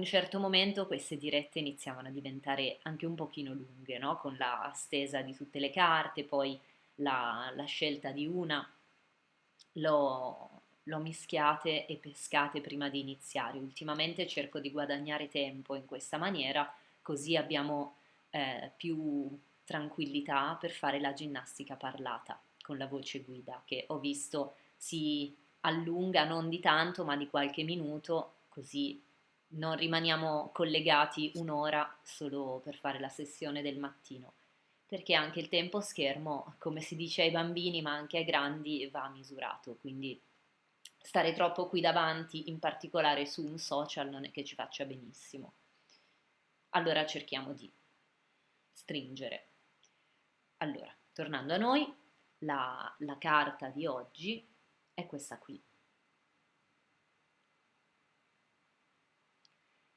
un certo momento queste dirette iniziavano a diventare anche un pochino lunghe, no? con la stesa di tutte le carte, poi la, la scelta di una, l'ho, l'ho mischiate e pescate prima di iniziare. Ultimamente cerco di guadagnare tempo in questa maniera, così abbiamo eh, più tranquillità per fare la ginnastica parlata con la voce guida, che ho visto si allunga non di tanto, ma di qualche minuto, così non rimaniamo collegati un'ora solo per fare la sessione del mattino, perché anche il tempo schermo, come si dice ai bambini ma anche ai grandi, va misurato, quindi stare troppo qui davanti, in particolare su un social, non è che ci faccia benissimo. Allora cerchiamo di stringere. Allora, tornando a noi, la, la carta di oggi è questa qui.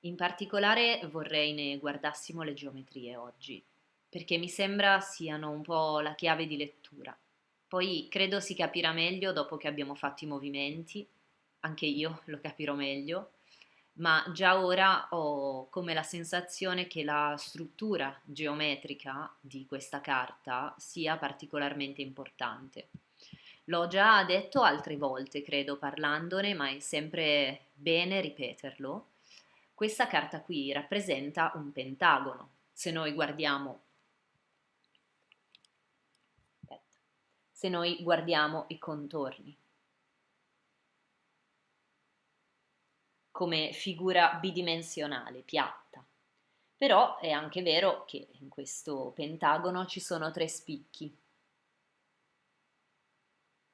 In particolare vorrei ne guardassimo le geometrie oggi, perché mi sembra siano un po' la chiave di lettura. Poi credo si capirà meglio dopo che abbiamo fatto i movimenti, anche io lo capirò meglio, ma già ora ho come la sensazione che la struttura geometrica di questa carta sia particolarmente importante. L'ho già detto altre volte, credo, parlandone, ma è sempre bene ripeterlo questa carta qui rappresenta un pentagono. Se noi guardiamo, se noi guardiamo i contorni come figura bidimensionale, piatta. Però è anche vero che in questo pentagono ci sono tre spicchi,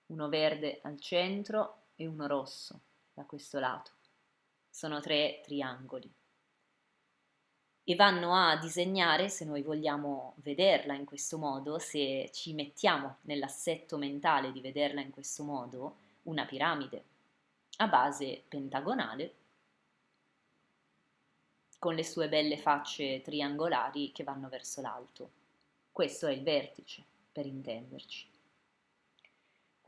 uno verde al centro e uno rosso da questo lato sono tre triangoli e vanno a disegnare, se noi vogliamo vederla in questo modo, se ci mettiamo nell'assetto mentale di vederla in questo modo, una piramide a base pentagonale con le sue belle facce triangolari che vanno verso l'alto. Questo è il vertice, per intenderci.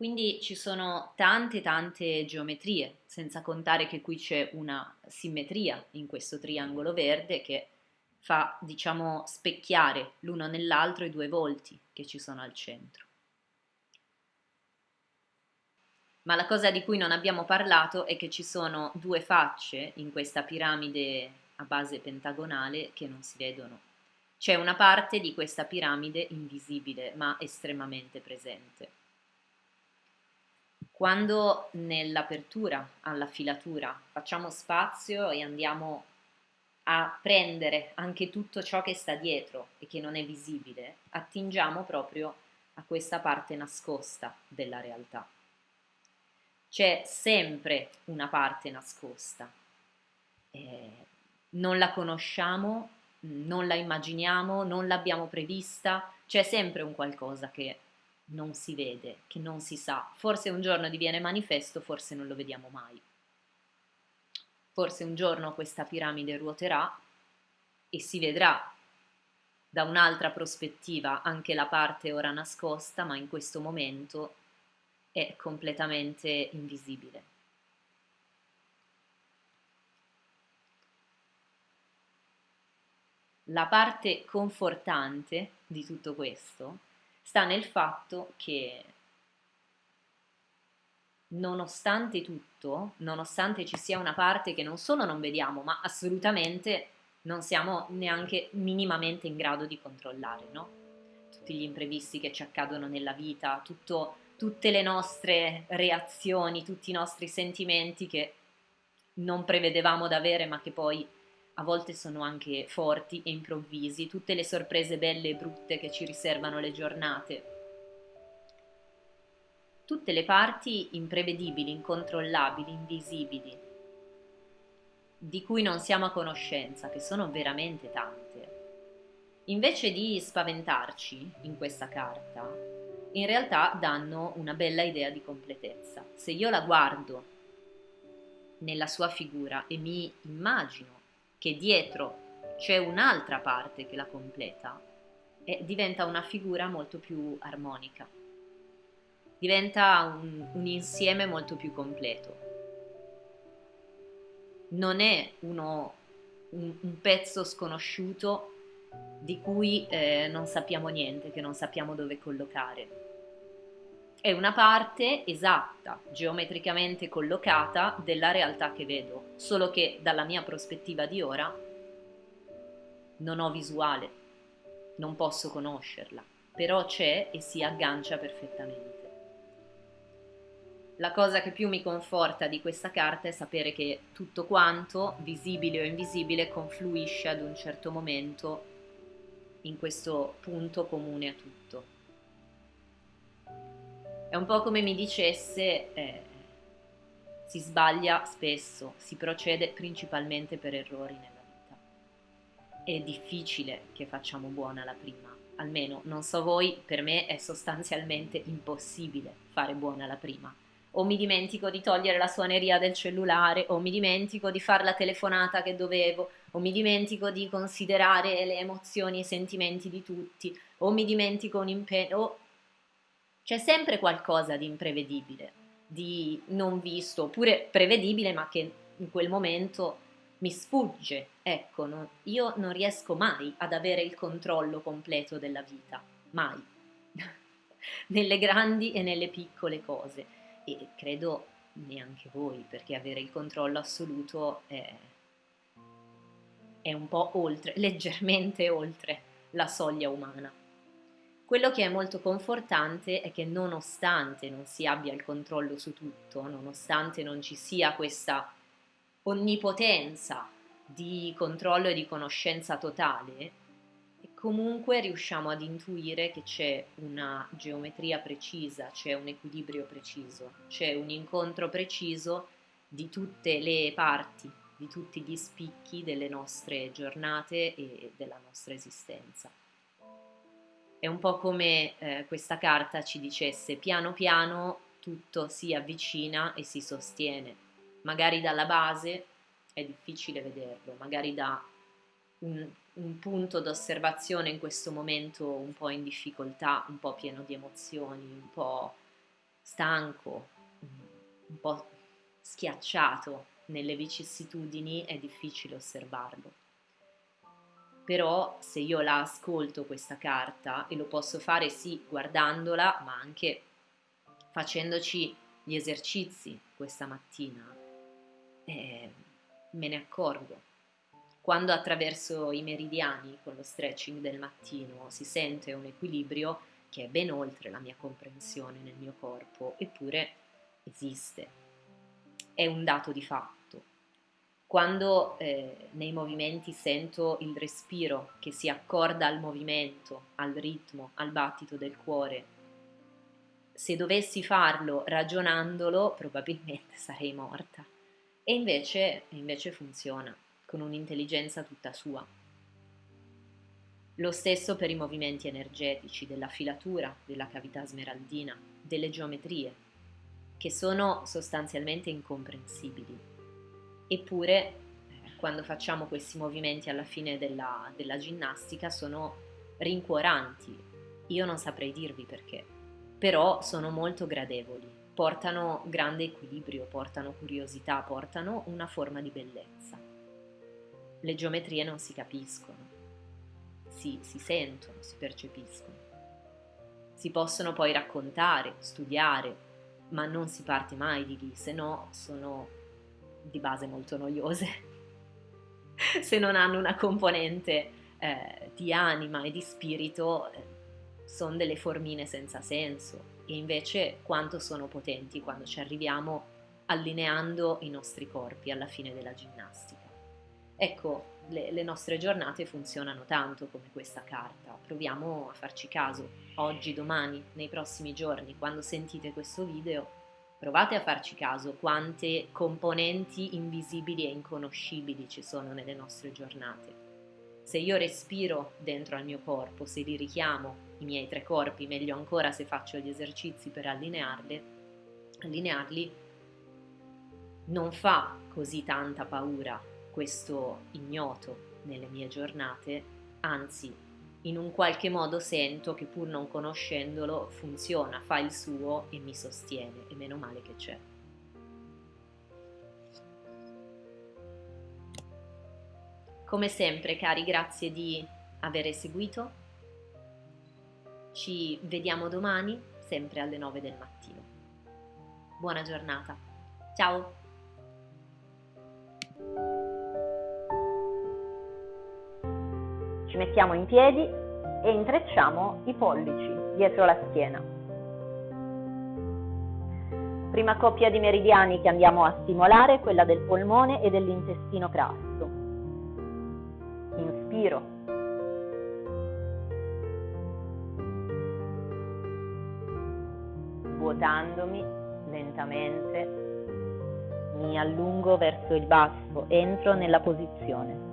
Quindi ci sono tante tante geometrie, senza contare che qui c'è una simmetria in questo triangolo verde che fa, diciamo, specchiare l'uno nell'altro i due volti che ci sono al centro. Ma la cosa di cui non abbiamo parlato è che ci sono due facce in questa piramide a base pentagonale che non si vedono. C'è una parte di questa piramide invisibile ma estremamente presente. Quando nell'apertura alla filatura facciamo spazio e andiamo a prendere anche tutto ciò che sta dietro e che non è visibile, attingiamo proprio a questa parte nascosta della realtà. C'è sempre una parte nascosta, eh, non la conosciamo, non la immaginiamo, non l'abbiamo prevista, c'è sempre un qualcosa che non si vede, che non si sa. Forse un giorno diviene manifesto, forse non lo vediamo mai. Forse un giorno questa piramide ruoterà e si vedrà da un'altra prospettiva anche la parte ora nascosta, ma in questo momento è completamente invisibile. La parte confortante di tutto questo sta nel fatto che nonostante tutto, nonostante ci sia una parte che non solo non vediamo, ma assolutamente non siamo neanche minimamente in grado di controllare, no? Tutti gli imprevisti che ci accadono nella vita, tutto, tutte le nostre reazioni, tutti i nostri sentimenti che non prevedevamo d'avere ma che poi a volte sono anche forti e improvvisi, tutte le sorprese belle e brutte che ci riservano le giornate. Tutte le parti imprevedibili, incontrollabili, invisibili, di cui non siamo a conoscenza, che sono veramente tante. Invece di spaventarci in questa carta, in realtà danno una bella idea di completezza. Se io la guardo nella sua figura e mi immagino che dietro c'è un'altra parte che la completa diventa una figura molto più armonica, diventa un, un insieme molto più completo. Non è uno un, un pezzo sconosciuto di cui eh, non sappiamo niente, che non sappiamo dove collocare. È una parte esatta, geometricamente collocata della realtà che vedo, solo che dalla mia prospettiva di ora non ho visuale, non posso conoscerla, però c'è e si aggancia perfettamente. La cosa che più mi conforta di questa carta è sapere che tutto quanto, visibile o invisibile, confluisce ad un certo momento in questo punto comune a tutto. È un po' come mi dicesse, eh, si sbaglia spesso, si procede principalmente per errori nella vita. È difficile che facciamo buona la prima, almeno non so voi, per me è sostanzialmente impossibile fare buona la prima o mi dimentico di togliere la suoneria del cellulare, o mi dimentico di fare la telefonata che dovevo, o mi dimentico di considerare le emozioni e i sentimenti di tutti, o mi dimentico un impegno. C'è sempre qualcosa di imprevedibile, di non visto, oppure prevedibile ma che in quel momento mi sfugge. Ecco, no? io non riesco mai ad avere il controllo completo della vita, mai, nelle grandi e nelle piccole cose e credo neanche voi, perché avere il controllo assoluto è, è un po' oltre, leggermente oltre la soglia umana. Quello che è molto confortante è che nonostante non si abbia il controllo su tutto, nonostante non ci sia questa onnipotenza di controllo e di conoscenza totale, comunque riusciamo ad intuire che c'è una geometria precisa, c'è un equilibrio preciso, c'è un incontro preciso di tutte le parti, di tutti gli spicchi delle nostre giornate e della nostra esistenza. È un po' come eh, questa carta ci dicesse piano piano tutto si avvicina e si sostiene. Magari dalla base è difficile vederlo, magari da un un punto d'osservazione in questo momento un po' in difficoltà, un po' pieno di emozioni, un po' stanco, un po' schiacciato nelle vicissitudini, è difficile osservarlo. Però se io la ascolto questa carta, e lo posso fare sì guardandola, ma anche facendoci gli esercizi questa mattina, eh, me ne accorgo quando attraverso i meridiani con lo stretching del mattino si sente un equilibrio che è ben oltre la mia comprensione nel mio corpo, eppure esiste, è un dato di fatto. Quando eh, nei movimenti sento il respiro che si accorda al movimento, al ritmo, al battito del cuore, se dovessi farlo ragionandolo probabilmente sarei morta. E invece, invece funziona con un'intelligenza tutta sua. Lo stesso per i movimenti energetici della filatura, della cavità smeraldina, delle geometrie, che sono sostanzialmente incomprensibili. Eppure, eh, quando facciamo questi movimenti alla fine della, della ginnastica, sono rincuoranti. Io non saprei dirvi perché, però sono molto gradevoli, portano grande equilibrio, portano curiosità, portano una forma di bellezza le geometrie non si capiscono, si, si sentono, si percepiscono. Si possono poi raccontare, studiare, ma non si parte mai di lì, se no sono di base molto noiose, se non hanno una componente eh, di anima e di spirito, eh, sono delle formine senza senso. E invece quanto sono potenti quando ci arriviamo allineando i nostri corpi alla fine della ginnastica. Ecco, le, le, nostre giornate funzionano tanto come questa carta, proviamo a farci caso, oggi, domani, nei prossimi giorni, quando sentite questo video, provate a farci caso quante componenti invisibili e inconoscibili ci sono nelle nostre giornate. Se io respiro dentro al mio corpo, se li richiamo, i miei tre corpi, meglio ancora se faccio gli esercizi per allinearli, allinearli non fa così tanta paura questo ignoto nelle mie giornate, anzi in un qualche modo sento che pur non conoscendolo funziona, fa il suo e mi sostiene e meno male che c'è. Come sempre, cari, grazie di aver seguito. Ci vediamo domani, sempre alle 9 del mattino. Buona giornata. Ciao! Ci mettiamo in piedi e intrecciamo i pollici dietro la schiena. Prima coppia di meridiani che andiamo a stimolare è quella del polmone e dell'intestino grasso. Inspiro. Vuotandomi lentamente, mi allungo verso il basso, entro nella posizione.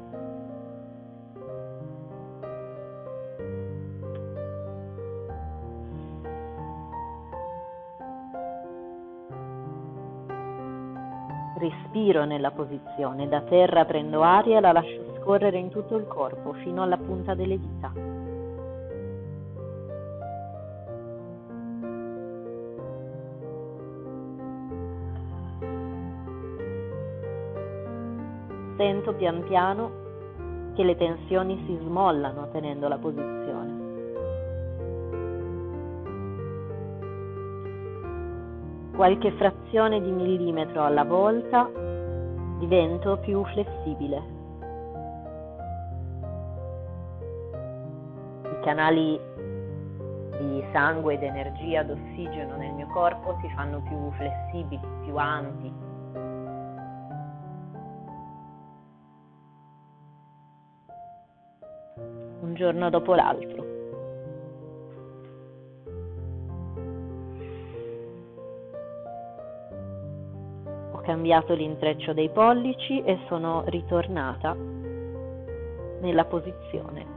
Respiro nella posizione, da terra prendo aria e la lascio scorrere in tutto il corpo fino alla punta delle dita. Sento pian piano che le tensioni si smollano tenendo la posizione. Qualche frazione di millimetro alla volta divento più flessibile. I canali di sangue ed energia d'ossigeno nel mio corpo si fanno più flessibili, più ampi. Un giorno dopo l'altro. Cambiato l'intreccio dei pollici e sono ritornata nella posizione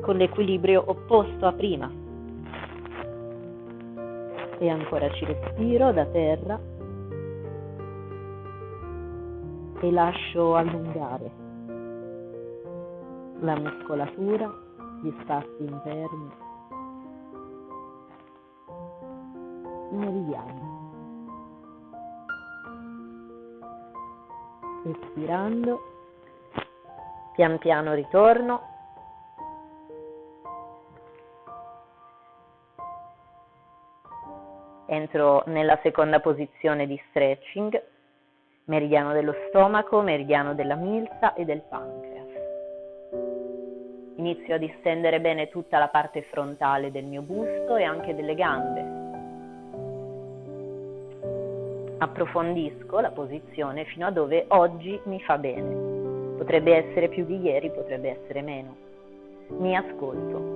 con l'equilibrio opposto a prima. E ancora ci respiro da terra e lascio allungare la muscolatura, gli spazi interni, meridiani. Espirando, pian piano ritorno. Entro nella seconda posizione di stretching, meridiano dello stomaco, meridiano della milza e del pancreas. Inizio a distendere bene tutta la parte frontale del mio busto e anche delle gambe approfondisco la posizione fino a dove oggi mi fa bene. Potrebbe essere più di ieri, potrebbe essere meno. Mi ascolto.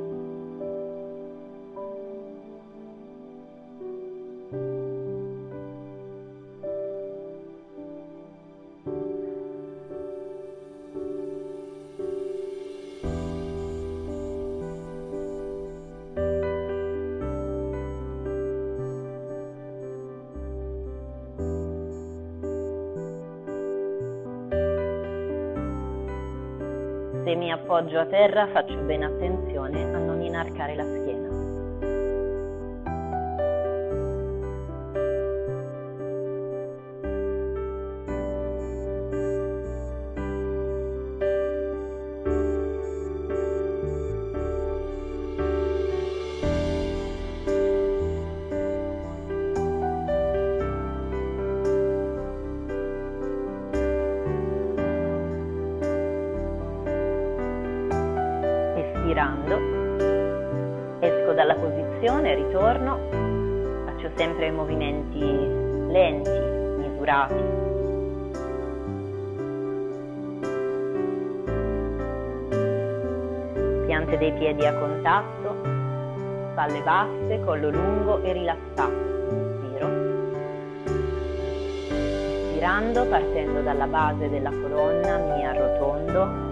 Se mi appoggio a terra faccio bene attenzione a non inarcare la schiena. Piante dei piedi a contatto, spalle basse, collo lungo e rilassato. Inspiro. Inspirando, partendo dalla base della colonna, mi arrotondo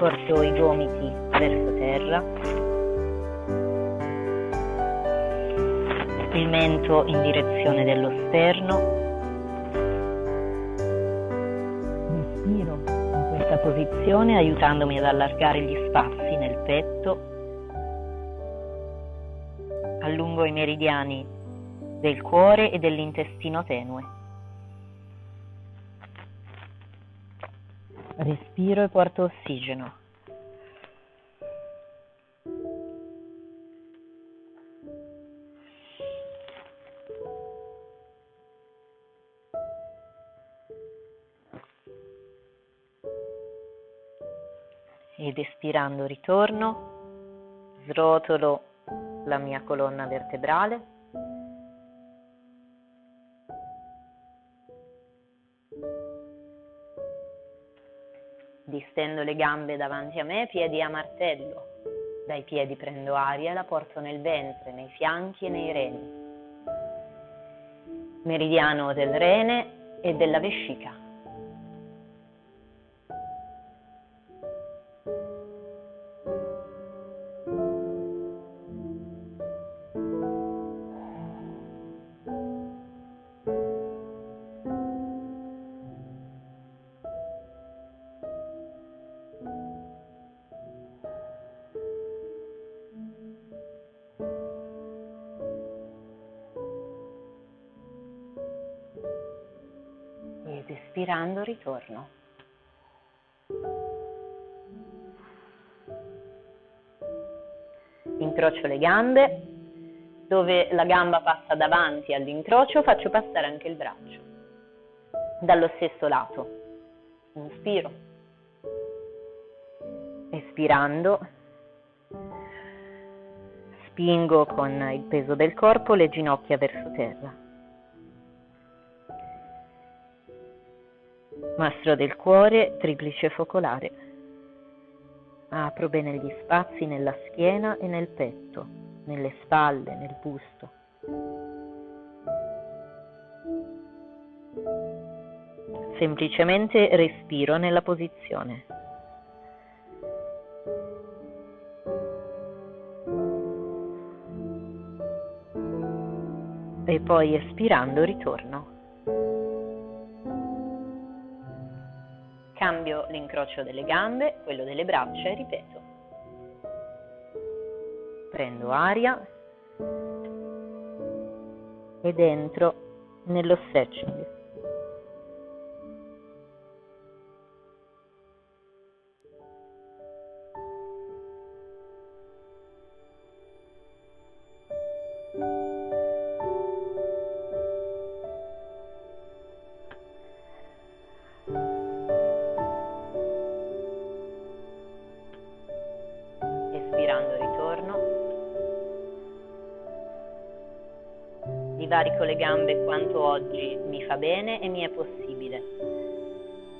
porto i gomiti verso terra, il mento in direzione dello sterno, posizione aiutandomi ad allargare gli spazi nel petto, allungo i meridiani del cuore e dell'intestino tenue. Respiro e porto ossigeno. Ed espirando ritorno, srotolo la mia colonna vertebrale. Distendo le gambe davanti a me, piedi a martello. Dai piedi prendo aria e la porto nel ventre, nei fianchi e nei reni. Meridiano del rene e della vescica. Ed espirando ritorno. Incrocio le gambe, dove la gamba passa davanti all'incrocio faccio passare anche il braccio, dallo stesso lato. Inspiro, espirando, spingo con il peso del corpo le ginocchia verso terra. Mastro del cuore, triplice focolare. Apro bene gli spazi nella schiena e nel petto, nelle spalle, nel busto. Semplicemente respiro nella posizione. E poi espirando ritorno. L'incrocio delle gambe, quello delle braccia e ripeto. Prendo aria ed entro nello stretching. Divarico le gambe quanto oggi mi fa bene e mi è possibile.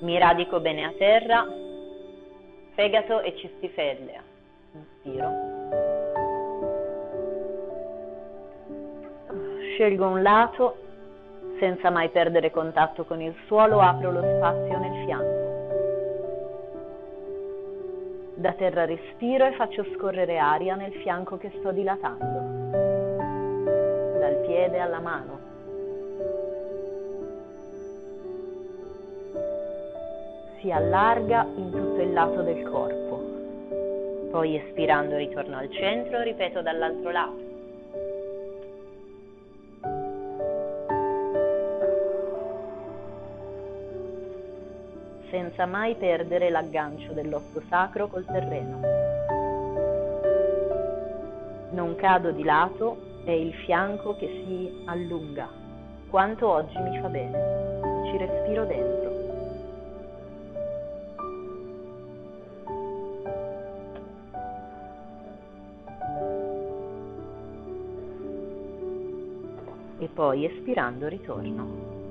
Mi radico bene a terra, fegato e cistifellea. Inspiro. Scelgo un lato, senza mai perdere contatto con il suolo, apro lo spazio nel fianco. Da terra respiro e faccio scorrere aria nel fianco che sto dilatando piede alla mano. Si allarga in tutto il lato del corpo. Poi espirando ritorno al centro, ripeto dall'altro lato. senza mai perdere l'aggancio dell'osso sacro col terreno. Non cado di lato è il fianco che si allunga. Quanto oggi mi fa bene. Ci respiro dentro. E poi espirando ritorno.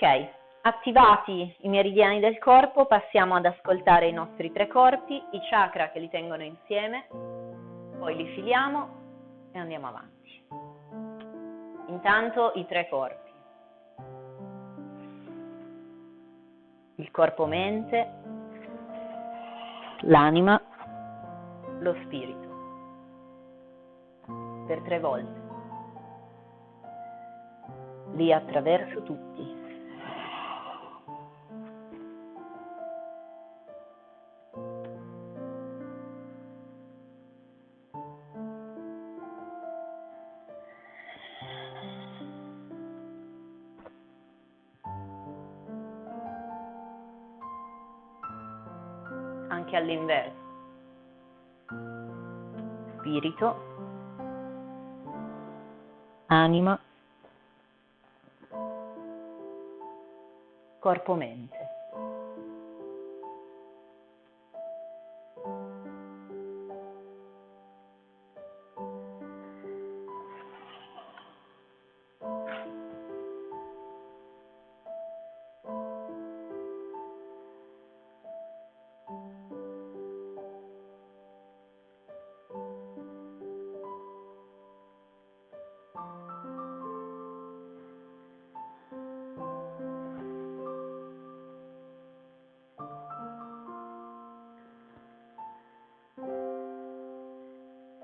Ok, attivati i meridiani del corpo, passiamo ad ascoltare i nostri tre corpi, i chakra che li tengono insieme, poi li filiamo e andiamo avanti. Intanto i tre corpi. Il corpo mente, l'anima, lo spirito. Per tre volte. Lì attraverso tutti. Anche all'inverso. Spirito, anima, corpo-mente.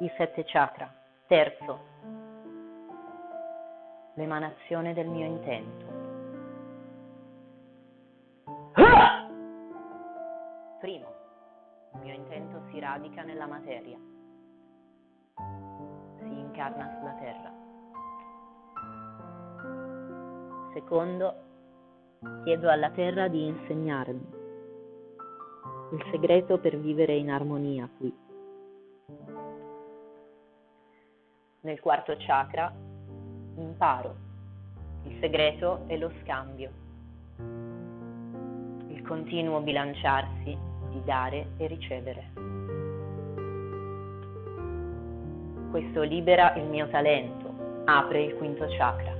I sette chakra. Terzo, l'emanazione del mio intento. Primo, il mio intento si radica nella materia, si incarna sulla terra. Secondo, chiedo alla terra di insegnarmi il segreto per vivere in armonia qui. Nel quarto chakra, imparo. Il segreto è lo scambio, il continuo bilanciarsi di dare e ricevere. Questo libera il mio talento, apre il quinto chakra.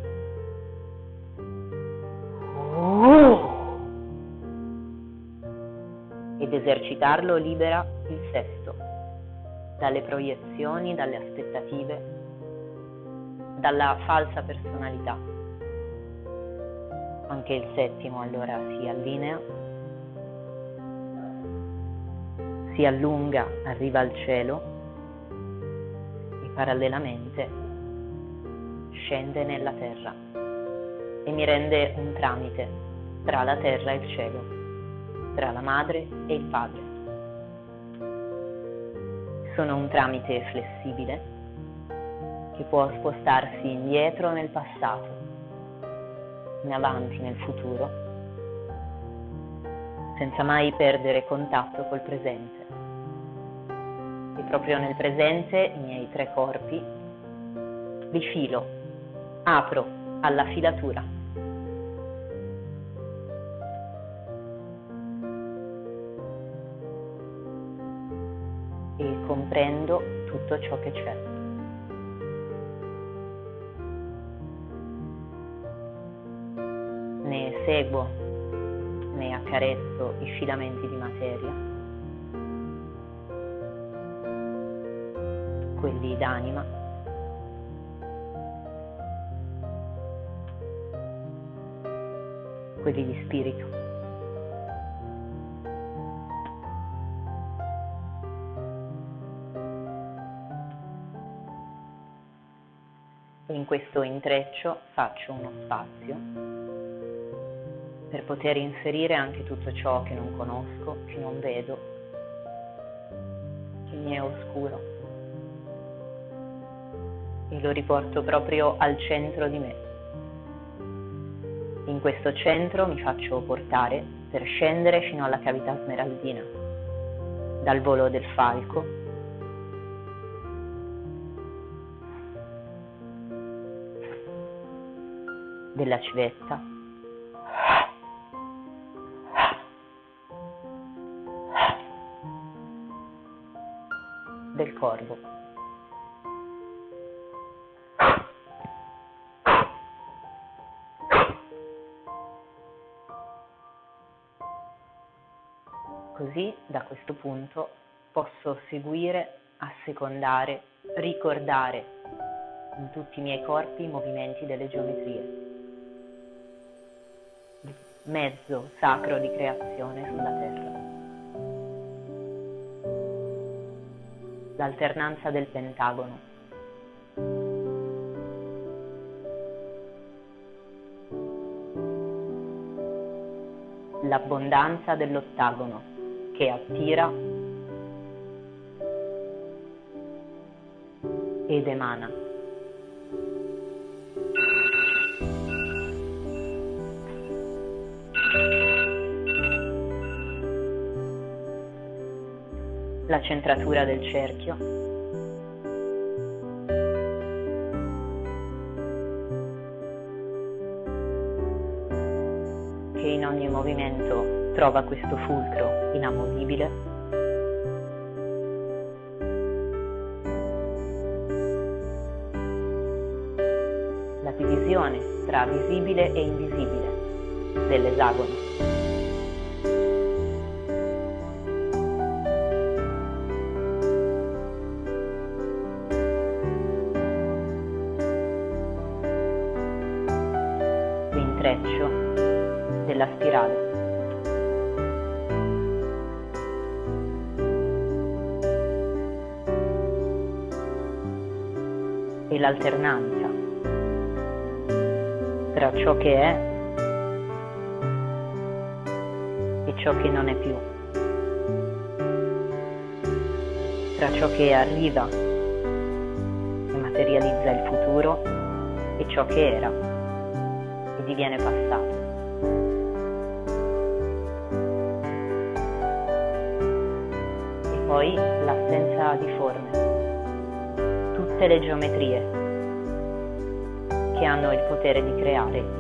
Ed esercitarlo libera il sesto, dalle proiezioni, dalle aspettative, dalla falsa personalità. Anche il settimo allora si allinea, si allunga, arriva al cielo e parallelamente scende nella terra e mi rende un tramite tra la terra e il cielo, tra la madre e il padre. Sono un tramite flessibile che può spostarsi indietro nel passato, in avanti nel futuro, senza mai perdere contatto col presente. E proprio nel presente i miei tre corpi li filo, apro alla filatura. E comprendo tutto ciò che c'è. Seguo ne accarezzo i filamenti di materia, quelli d'anima, quelli di spirito. In questo intreccio faccio uno spazio per poter inserire anche tutto ciò che non conosco, che non vedo, che mi è oscuro. E lo riporto proprio al centro di me. In questo centro mi faccio portare per scendere fino alla cavità smeraldina, dal volo del falco della civetta del corvo. Così da questo punto posso seguire, assecondare, ricordare in tutti i miei corpi i movimenti delle geometrie. Mezzo sacro di creazione sulla Terra. L'alternanza del pentagono. L'abbondanza dell'ottagono che attira ed emana. La centratura del cerchio, che in ogni movimento trova questo fulcro inamovibile la divisione tra visibile e invisibile dell'esagono. E l'alternanza tra ciò che è e ciò che non è più, tra ciò che arriva e materializza il futuro e ciò che era e diviene passato. E poi l'assenza di forme, tutte le geometrie che hanno il potere di creare